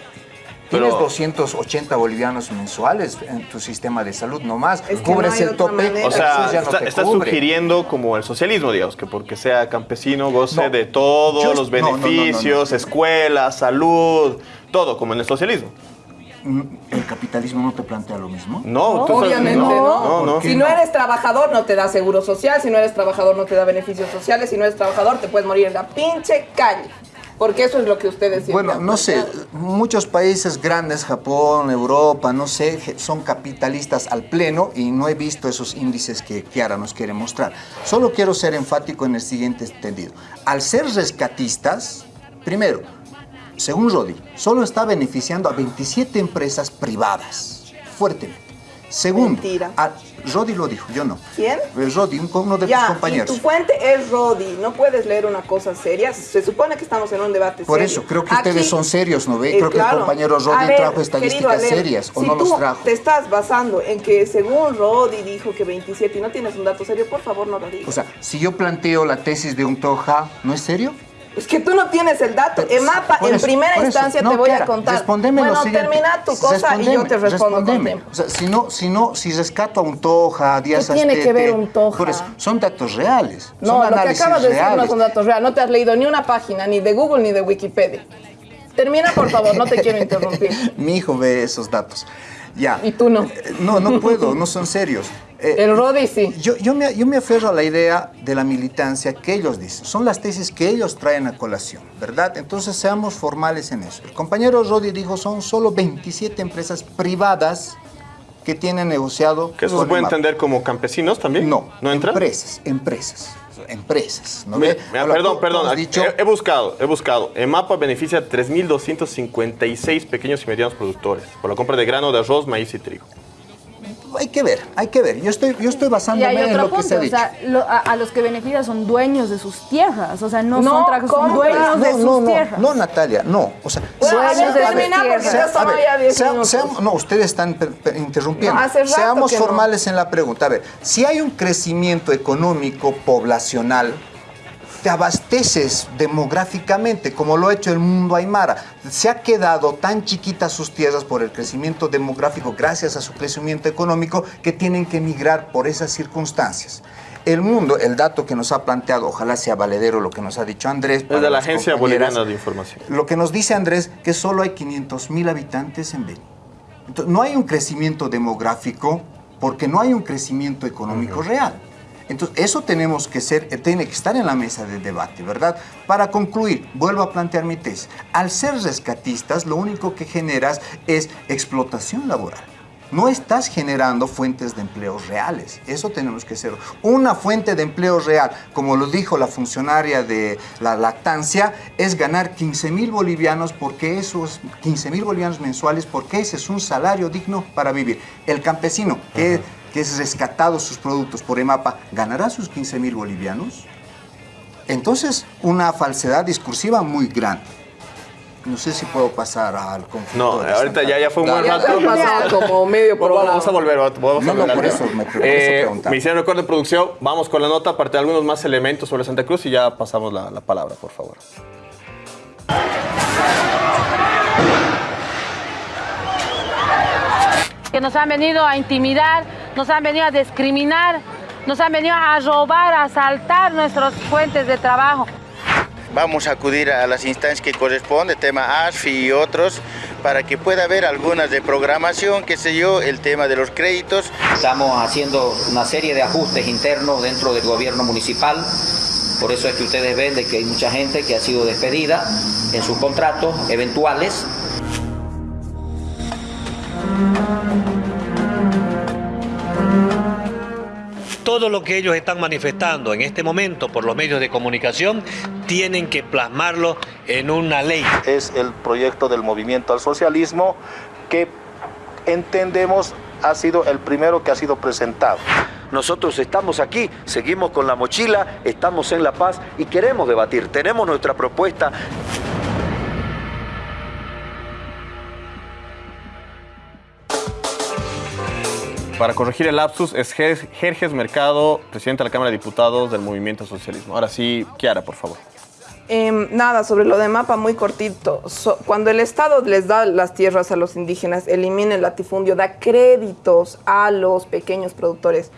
Tienes Pero- 280 bolivianos mensuales en tu sistema de salud, no más. Es que no Cubres hay el tope, manera. O sea, ya no te está sugiriendo como el socialismo, digamos, que porque sea campesino goce No. de todos Yo- los no, no, no, no, no. beneficios, escuela, salud, todo, como en el socialismo. Mm, ¿El capitalismo no te plantea lo mismo? No, Obviamente no. No, no. Si no eres trabajador, no te da seguro social. Si no eres trabajador, no te da beneficios sociales. Si no eres trabajador, te puedes morir en la pinche calle. Porque eso es lo que ustedes Bueno, no sé, muchos países grandes, Japón, Europa, no sé, son capitalistas al pleno y no he visto esos índices que Kiara nos quiere mostrar. Solo quiero ser enfático en el siguiente entendido. Al ser rescatistas, primero, según Rodi, solo está beneficiando a 27 empresas privadas, fuertemente. Segundo, a- Rodi lo dijo, yo no. ¿Quién? Rodi, un- uno de Ya, y compañeros. tu fuente es Rodi. No puedes leer una cosa seria. Se supone que estamos en un debate Por serio. eso, creo que ustedes son serios, ¿no ve? Eh, Creo que el compañero Rodi ver, trajo estadísticas serias, o si no tú los trajo. te estás basando en que según Rodi dijo que 27 y no tienes un dato serio, por favor no lo digas. O sea, si yo planteo la tesis de un Toja, ¿no es serio? Es que tú no tienes el dato. Pero- EMAPA, en primera instancia No, te voy a contar. Respondeme bueno, termina tu cosa y yo te respondo con respondeme. O sea, si no, si no, si rescato a un Toja, a Díaz ¿Qué tiene que ver un Toja? Por eso, son datos reales. No, son lo que acabas de decir no son datos reales. No te has leído ni una página, ni de Google ni de Wikipedia. Termina, por favor, no te quiero interrumpir. Mi hijo ve esos datos. Ya. Y tú no. Eh, No, no puedo, no son serios. Eh, El Rodi sí. Yo, yo, me, yo me aferro a la idea de la militancia que ellos dicen. Son las tesis que ellos traen a colación, ¿verdad? Entonces seamos formales en eso. El compañero Rodi dijo son solo 27 empresas privadas que tienen negociado. Que eso se puede entender como campesinos también. No, ¿No entra? empresas, empresas, empresas. ¿no Mira, mira, perdón, tú- perdón. tú dicho- he, he buscado, he buscado. EMAPA beneficia a 3.256 pequeños y medianos productores por la compra de grano de arroz, maíz y trigo. hay que ver, hay que ver. Yo estoy, yo estoy Y basándome en lo que se punto, ha o dicho. sea, lo- a, a los que beneficia son dueños de sus tierras, o sea, no, No son dueños de no, sus tierras. no, Natalia, no. O sea, Bueno, sea- a ver, Dueños de sus termina porque tierras. ya sea- estamos a ver, ya 10 sea- minutos. seamos- no, ustedes están per- per- interrumpiendo. No, hace rato Seamos que no. formales en la pregunta. A ver, si hay un crecimiento económico poblacional, te abasteces demográficamente, como lo ha hecho el mundo aymara. Se ha quedado tan chiquitas sus tierras por el crecimiento demográfico, gracias a su crecimiento económico, que tienen que emigrar por esas circunstancias. El mundo, el dato que nos ha planteado, ojalá sea valedero lo que nos ha dicho Andrés. Es de la Agencia Boliviana de Información. Lo que nos dice Andrés, que solo hay 500 mil habitantes en Beni. Entonces, no hay un crecimiento demográfico porque no hay un crecimiento económico real. Entonces, eso tenemos que ser, eh, tiene que estar en la mesa de debate, ¿verdad? Para concluir, vuelvo a plantear mi tesis. Al ser rescatistas, lo único que generas es explotación laboral. No estás generando fuentes de empleos reales. Eso tenemos que ser. Una fuente de empleo real, como lo dijo la funcionaria de la lactancia, es ganar 15 mil bolivianos porque esos 15 mil bolivianos mensuales, porque ese es un salario digno para vivir. El campesino que, que es rescatado sus productos por EMAPA, ¿ganará sus 15 mil bolivianos? Entonces, una falsedad discursiva muy grande. No sé si puedo pasar al conflicto. No, de ahorita ya, ya fue un buen rato. como medio Vamos- programa. Vamos a volver, vamos No, a no, volver por eso me- por Eh, me hicieron recuerdo de producción, vamos con la nota, aparte de algunos más elementos sobre Santa Cruz y ya pasamos la, la palabra, por favor. que nos han venido a intimidar, nos han venido a discriminar, nos han venido a robar, a asaltar nuestras fuentes de trabajo. Vamos a acudir a las instancias que corresponden, tema ASFI y otros, para que pueda haber algunas de programación, qué sé yo, el tema de los créditos. Estamos haciendo una serie de ajustes internos dentro del gobierno municipal. Por eso es que ustedes ven de que hay mucha gente que ha sido despedida en sus contratos eventuales. Todo lo que ellos están manifestando en este momento por los medios de comunicación tienen que plasmarlo en una ley. Es el proyecto del movimiento al socialismo que entendemos ha sido el primero que ha sido presentado. Nosotros estamos aquí, seguimos con la mochila, estamos en La Paz y queremos debatir. Tenemos nuestra propuesta. Para corregir el lapsus, es Jer- Jerjes Mercado, presidente de la Cámara de Diputados del Movimiento Socialismo. Ahora sí, Kiara, por favor. Em, nada, sobre lo de mapa, muy cortito. Cuando el Estado les da las tierras a los indígenas, elimina el latifundio, da créditos a los pequeños productores.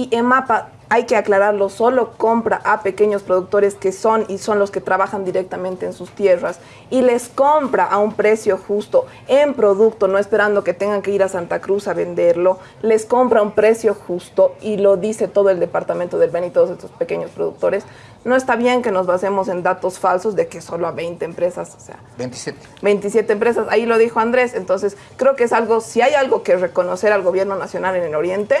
Y en mapa, hay que aclararlo, solo compra a pequeños productores que son y son los que trabajan directamente en sus tierras. Y les compra a un precio justo en producto, no esperando que tengan que ir a Santa Cruz a venderlo. Les compra a un precio justo y lo dice todo el departamento del Beni y todos estos pequeños productores. No está bien que nos basemos en datos falsos de que solo a 20 empresas, o sea, 27. 27 empresas, ahí lo dijo Andrés, entonces creo que es algo, si hay algo que reconocer al gobierno nacional en el Oriente,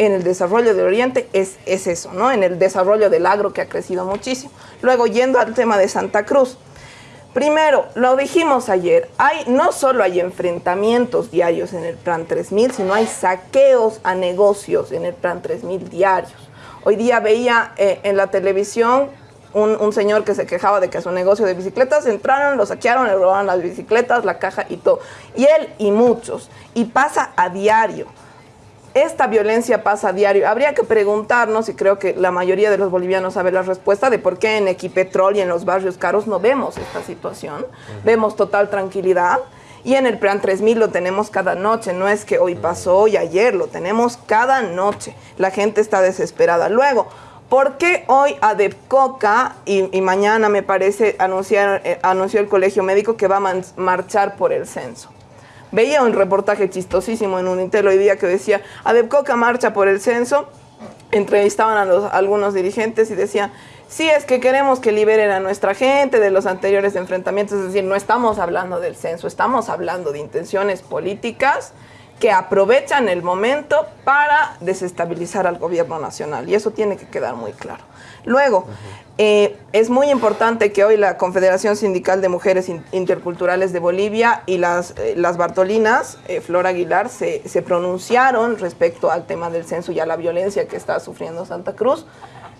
en el desarrollo del Oriente, es, es eso, ¿no? En el desarrollo del agro que ha crecido muchísimo. Luego, yendo al tema de Santa Cruz, Primero, lo dijimos ayer, hay, no solo hay enfrentamientos diarios en el Plan 3000, sino hay saqueos a negocios en el Plan 3000 diarios. Hoy día veía eh, en la televisión un, un señor que se quejaba de que a su negocio de bicicletas entraron, lo saquearon, le robaron las bicicletas, la caja y todo. Y él y muchos. Y pasa a diario. Esta violencia pasa a diario. Habría que preguntarnos, y creo que la mayoría de los bolivianos sabe la respuesta, de por qué en Equipetrol y en los barrios caros no vemos esta situación. Vemos total tranquilidad. Y en el Plan 3000 lo tenemos cada noche. No es que hoy pasó y ayer, lo tenemos cada noche. La gente está desesperada. Luego, ¿por qué hoy ADEPCOCA y, y mañana me parece anunciar, eh, anunció el Colegio Médico que va a marchar por el censo? Veía un reportaje chistosísimo en un Intel hoy día que decía, Adepcoca marcha por el censo, entrevistaban a los, algunos dirigentes y decían, sí, es que queremos que liberen a nuestra gente de los anteriores enfrentamientos, es decir, no estamos hablando del censo, estamos hablando de intenciones políticas que aprovechan el momento para desestabilizar al gobierno nacional. Y eso tiene que quedar muy claro. Luego, eh, es muy importante que hoy la Confederación Sindical de Mujeres In- Interculturales de Bolivia y las, eh, las Bartolinas, eh, Flor Aguilar, se, se pronunciaron respecto al tema del censo y a la violencia que está sufriendo Santa Cruz,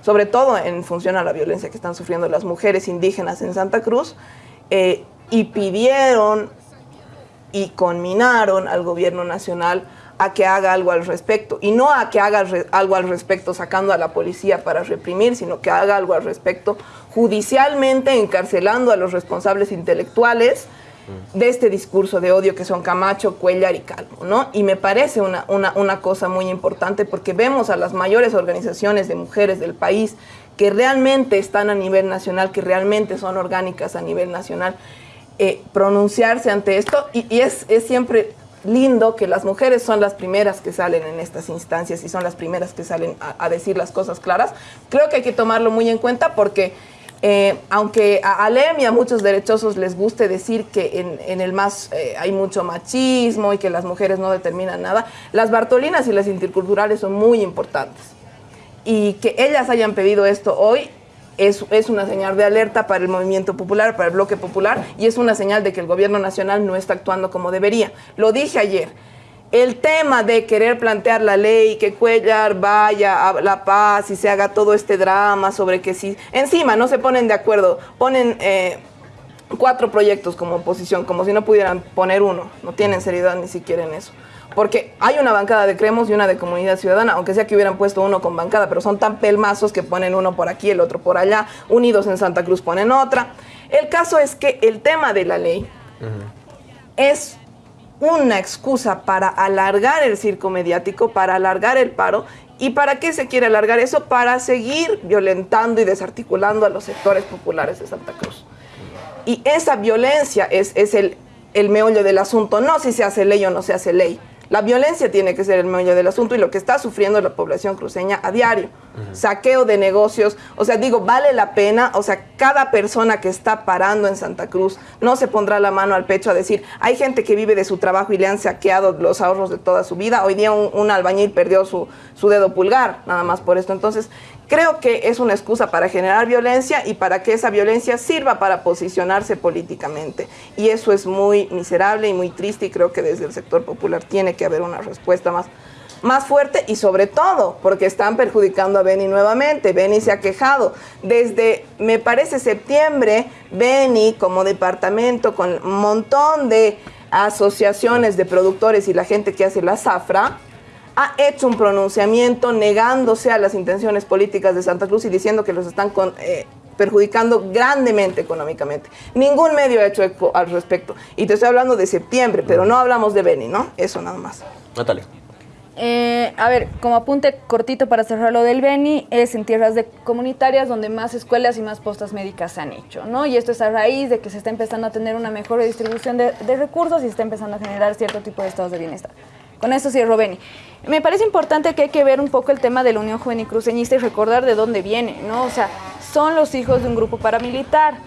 sobre todo en función a la violencia que están sufriendo las mujeres indígenas en Santa Cruz, eh, y pidieron y conminaron al gobierno nacional a que haga algo al respecto. Y no a que haga algo al respecto sacando a la policía para reprimir, sino que haga algo al respecto judicialmente encarcelando a los responsables intelectuales de este discurso de odio que son Camacho, Cuellar y Calvo, ¿no? Y me parece una, una, una cosa muy importante porque vemos a las mayores organizaciones de mujeres del país que realmente están a nivel nacional, que realmente son orgánicas a nivel nacional, eh, pronunciarse ante esto y, y es, es siempre lindo que las mujeres son las primeras que salen en estas instancias y son las primeras que salen a, decir las cosas claras. Creo que hay que tomarlo muy en cuenta porque eh, aunque a Alem y a muchos derechosos les guste decir que en, en el MAS eh, hay mucho machismo y que las mujeres no determinan nada, las Bartolinas y las interculturales son muy importantes. Y que ellas hayan pedido esto hoy es, es una señal de alerta para el movimiento popular, para el bloque popular, y es una señal de que el gobierno nacional no está actuando como debería. Lo dije ayer. El tema de querer plantear la ley, que Cuellar vaya a La Paz y se haga todo este drama sobre que si encima no se ponen de acuerdo, ponen eh, cuatro proyectos como oposición, como si no pudieran poner uno, no tienen seriedad ni siquiera en eso. Porque hay una bancada de Cremos y una de Comunidad Ciudadana, aunque sea que hubieran puesto uno con bancada, pero son tan pelmazos que ponen uno por aquí, el otro por allá, unidos en Santa Cruz ponen otra. El caso es que el tema de la ley es una excusa para alargar el circo mediático, para alargar el paro. ¿Y para qué se quiere alargar eso? Para seguir violentando y desarticulando a los sectores populares de Santa Cruz. Y esa violencia es, es el, el meollo del asunto, no si se hace ley o no se hace ley. La violencia tiene que ser el meollo del asunto y lo que está sufriendo la población cruceña a diario. Saqueo de negocios, o sea, digo, vale la pena, o sea, cada persona que está parando en Santa Cruz no se pondrá la mano al pecho a decir, hay gente que vive de su trabajo y le han saqueado los ahorros de toda su vida. Hoy día un, un albañil perdió su, su dedo pulgar, nada más por esto. Entonces, creo que es una excusa para generar violencia y para que esa violencia sirva para posicionarse políticamente. Y eso es muy miserable y muy triste y creo que desde el sector popular tiene que haber una respuesta más, más fuerte y sobre todo porque están perjudicando a Beni nuevamente. Beni se ha quejado. Desde, me parece, septiembre, Beni como departamento con un montón de asociaciones de productores y la gente que hace la zafra, ha hecho un pronunciamiento negándose a las intenciones políticas de Santa Cruz y diciendo que los están con- eh, perjudicando grandemente económicamente. Ningún medio ha hecho eco al respecto. Y te estoy hablando de septiembre, pero no hablamos de Beni, ¿no? Eso nada más. Natalia. Eh, a ver, como apunte cortito para cerrar lo del Beni, es en tierras de comunitarias donde más escuelas y más postas médicas se han hecho, ¿no? Y esto es a raíz de que se está empezando a tener una mejor distribución de, de recursos y se está empezando a generar cierto tipo de estados de bienestar. Con eso cierro Beni. Me parece importante que hay que ver un poco el tema de la Unión Juvenil Cruceñista y recordar de dónde viene, ¿no? O sea, son los hijos de un grupo paramilitar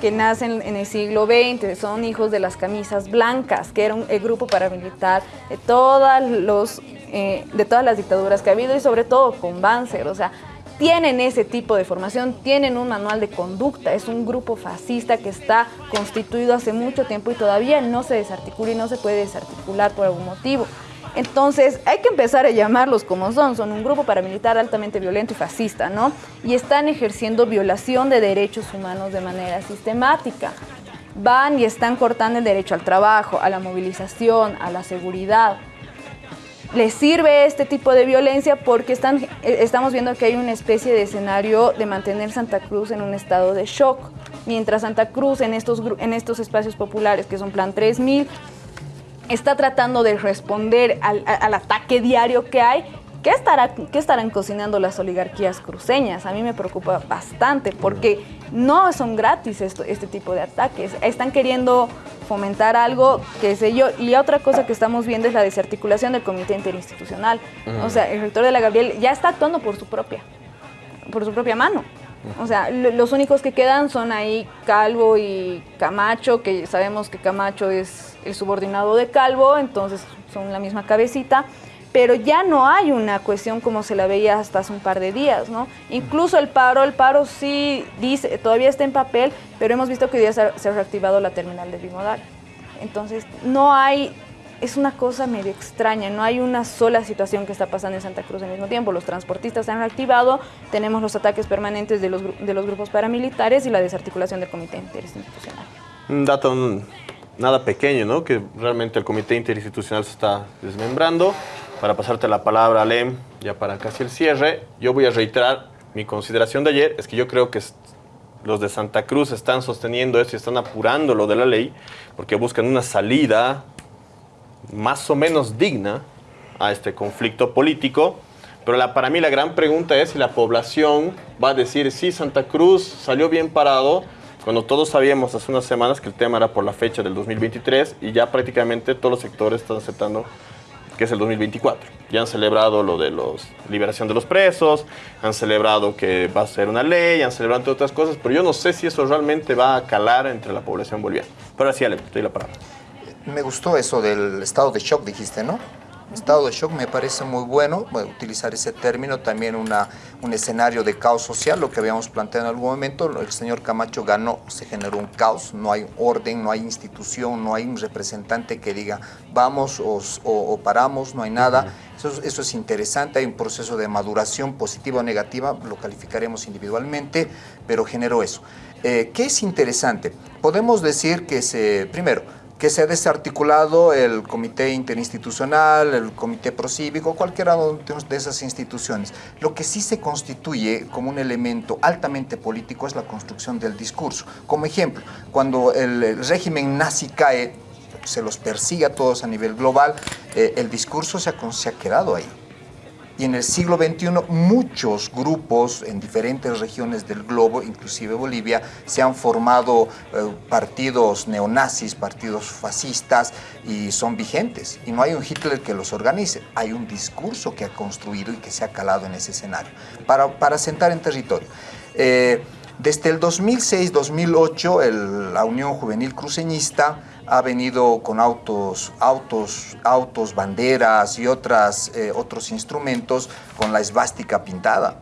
que nacen en el siglo XX, son hijos de las camisas blancas, que era un, el grupo paramilitar de todas, los, eh, de todas las dictaduras que ha habido y sobre todo con Banzer, o sea, tienen ese tipo de formación, tienen un manual de conducta, es un grupo fascista que está constituido hace mucho tiempo y todavía no se desarticula y no se puede desarticular por algún motivo. Entonces, hay que empezar a llamarlos como son. Son un grupo paramilitar altamente violento y fascista, ¿no? Y están ejerciendo violación de derechos humanos de manera sistemática. Van y están cortando el derecho al trabajo, a la movilización, a la seguridad. Les sirve este tipo de violencia porque están, eh, estamos viendo que hay una especie de escenario de mantener Santa Cruz en un estado de shock. Mientras Santa Cruz en estos, en estos espacios populares, que son Plan 3000, está tratando de responder al, al, ataque diario que hay. ¿Qué, estará, ¿Qué estarán cocinando las oligarquías cruceñas? A mí me preocupa bastante porque no son gratis esto, este tipo de ataques. Están queriendo fomentar algo, qué sé yo. Y otra cosa que estamos viendo es la desarticulación del comité interinstitucional. Mm. O sea, el rector de la Gabriel ya está actuando por su propia, por su propia mano. O sea, los únicos que quedan son ahí Calvo y Camacho, que sabemos que Camacho es el subordinado de Calvo, entonces son la misma cabecita, pero ya no hay una cuestión como se la veía hasta hace un par de días, ¿no? Incluso el paro, el paro sí dice, todavía está en papel, pero hemos visto que hoy día se ha, reactivado la terminal de Bimodal. Entonces, no hay es una cosa medio extraña, no hay una sola situación que está pasando en Santa Cruz al mismo tiempo. Los transportistas se han reactivado, tenemos los ataques permanentes de los, de los grupos paramilitares y la desarticulación del comité interinstitucional. Un dato nada pequeño, ¿no? Que realmente el comité interinstitucional se está desmembrando. Para pasarte la palabra, Alem, ya para casi el cierre, yo voy a reiterar mi consideración de ayer, es que yo creo que los de Santa Cruz están sosteniendo esto y están apurando lo de la ley, porque buscan una salida más o menos digna a este conflicto político. Pero la, para mí la gran pregunta es si la población va a decir, sí, Santa Cruz salió bien parado, cuando todos sabíamos hace unas semanas que el tema era por la fecha del 2023 y ya prácticamente todos los sectores están aceptando que es el 2024. Ya han celebrado lo de la liberación de los presos, han celebrado que va a ser una ley, han celebrado otras cosas, pero yo no sé si eso realmente va a calar entre la población boliviana. Pero así, Ale, te doy la palabra. Me gustó eso del estado de shock, dijiste, ¿no? Estado de shock me parece muy bueno, utilizar ese término, también una, un escenario de caos social, lo que habíamos planteado en algún momento, el señor Camacho ganó, se generó un caos, no hay orden, no hay institución, no hay un representante que diga vamos o, o, o paramos, no hay nada. Eso, eso, es interesante, hay un proceso de maduración positiva o negativa, lo calificaremos individualmente, pero generó eso. Eh, ¿Qué es interesante? Podemos decir que se, primero, que se ha desarticulado el comité interinstitucional, el comité procívico, cualquiera de esas instituciones. Lo que sí se constituye como un elemento altamente político es la construcción del discurso. Como ejemplo, cuando el régimen nazi cae, se los persigue a todos a nivel global, eh, el discurso se ha, se ha quedado ahí y en el siglo XXI muchos grupos en diferentes regiones del globo, inclusive Bolivia, se han formado eh, partidos neonazis, partidos fascistas y son vigentes. Y no hay un Hitler que los organice, hay un discurso que ha construido y que se ha calado en ese escenario para, para sentar en territorio. Eh, desde el 2006-2008, la Unión Juvenil Cruceñista ha venido con autos, autos, autos banderas y otras, eh, otros instrumentos con la esvástica pintada.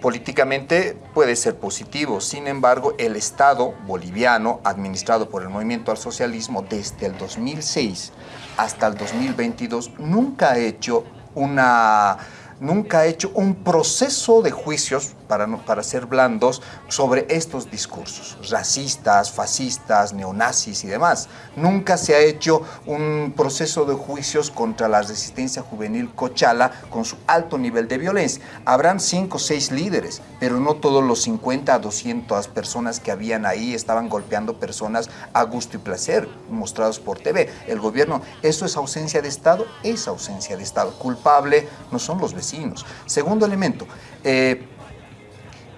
Políticamente puede ser positivo, sin embargo, el Estado boliviano, administrado por el Movimiento al Socialismo desde el 2006 hasta el 2022, nunca ha hecho una nunca ha hecho un proceso de juicios, para, para ser blandos, sobre estos discursos racistas, fascistas, neonazis y demás. Nunca se ha hecho un proceso de juicios contra la resistencia juvenil Cochala con su alto nivel de violencia. Habrán cinco o seis líderes, pero no todos los 50 a 200 personas que habían ahí estaban golpeando personas a gusto y placer, mostrados por TV. El gobierno, ¿eso es ausencia de Estado? Es ausencia de Estado. Culpable no son los vecinos. Segundo elemento, eh,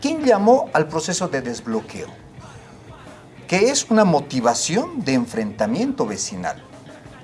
¿quién llamó al proceso de desbloqueo? Que es una motivación de enfrentamiento vecinal.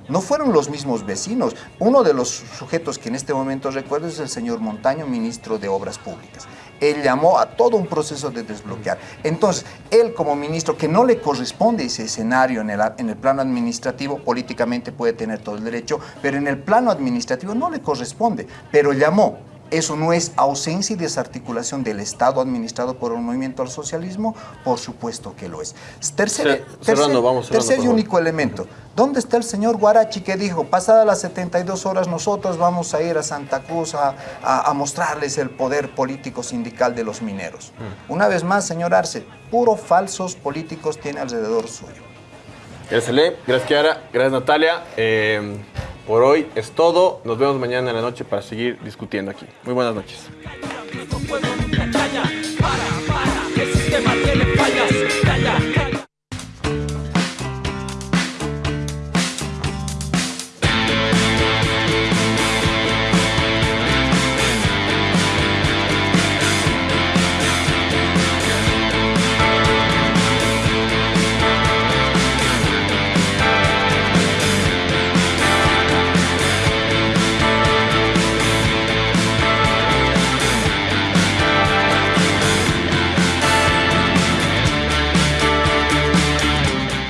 No fueron los mismos vecinos. Uno de los sujetos que en este momento recuerdo es el señor Montaño, ministro de Obras Públicas. Él llamó a todo un proceso de desbloquear. Entonces, él como ministro, que no le corresponde ese escenario en el, en el plano administrativo, políticamente puede tener todo el derecho, pero en el plano administrativo no le corresponde, pero llamó. ¿Eso no es ausencia y desarticulación del Estado administrado por el movimiento al socialismo? Por supuesto que lo es. Tercer, vamos cerrando, y único elemento. ¿Dónde está el señor Guarachi que dijo, pasadas las 72 horas nosotros vamos a ir a Santa Cruz a, a- a mostrarles el poder político sindical de los mineros? Una vez más, señor Arce, puro falsos políticos tiene alrededor suyo. Gracias, Ale. Gracias, Kiara. Gracias, Natalia. Eh, por hoy es todo. Nos vemos mañana en la noche para seguir discutiendo aquí. Muy buenas noches.